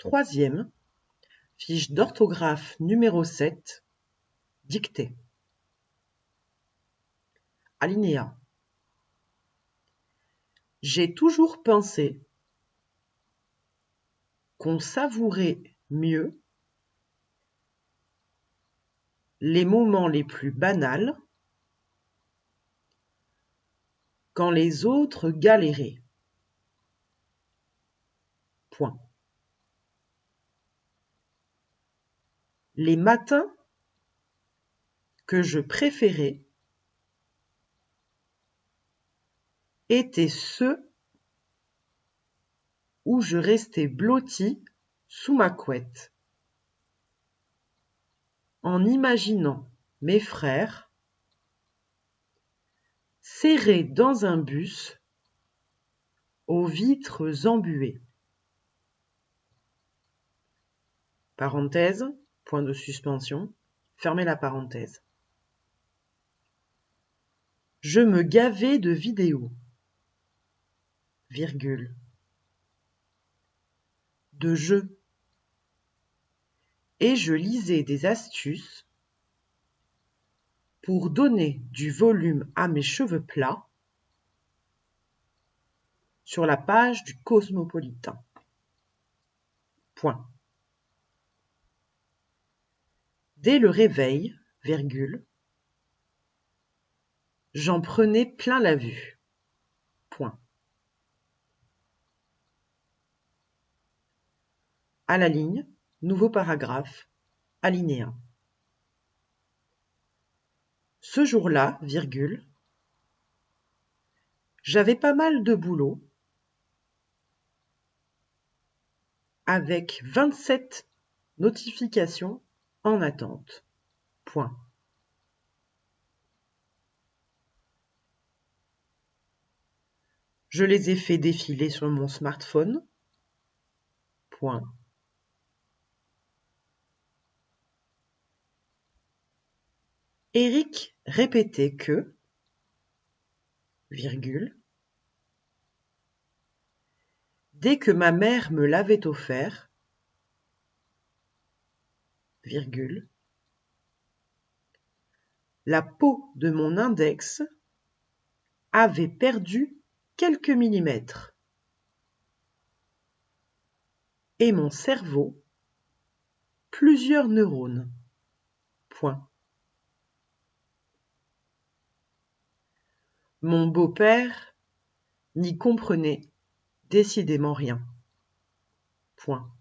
troisième, fiche d'orthographe numéro 7, dictée. Alinéa. J'ai toujours pensé qu'on savourait mieux les moments les plus banals quand les autres galéraient. Point. Les matins que je préférais étaient ceux où je restais blotti sous ma couette, en imaginant mes frères serrés dans un bus aux vitres embuées. Point de suspension, fermez la parenthèse. Je me gavais de vidéos, virgule, de jeux, et je lisais des astuces pour donner du volume à mes cheveux plats sur la page du Cosmopolitain. Point. Dès le réveil, j'en prenais plein la vue. Point. À la ligne, nouveau paragraphe, alinéa. Ce jour-là, virgule, j'avais pas mal de boulot avec 27 notifications en attente. Point. Je les ai fait défiler sur mon smartphone. Point. Eric répétait que, virgule, dès que ma mère me l'avait offert, la peau de mon index avait perdu quelques millimètres et mon cerveau plusieurs neurones. Point. Mon beau-père n'y comprenait décidément rien. Point.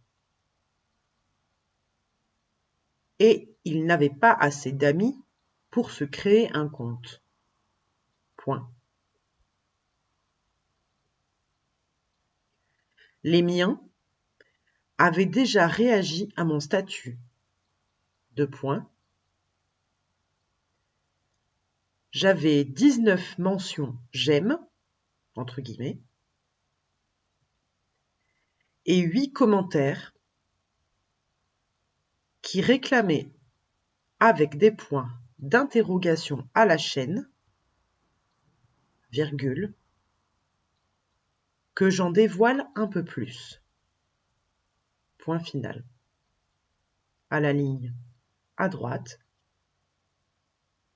Et il n'avait pas assez d'amis pour se créer un compte. Point. Les miens avaient déjà réagi à mon statut. J'avais 19 mentions j'aime, entre guillemets, et 8 commentaires qui réclamait avec des points d'interrogation à la chaîne, virgule, que j'en dévoile un peu plus. Point final. À la ligne à droite,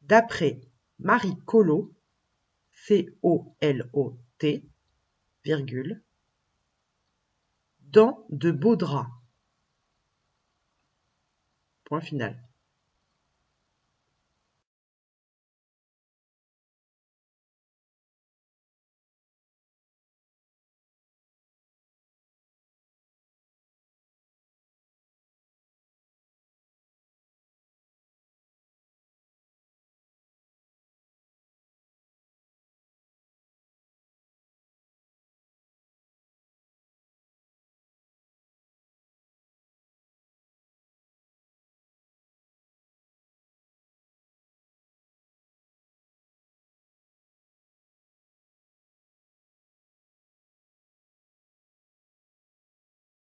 d'après Marie Collot, C-O-L-O-T, virgule, dans de beaux draps. Point final.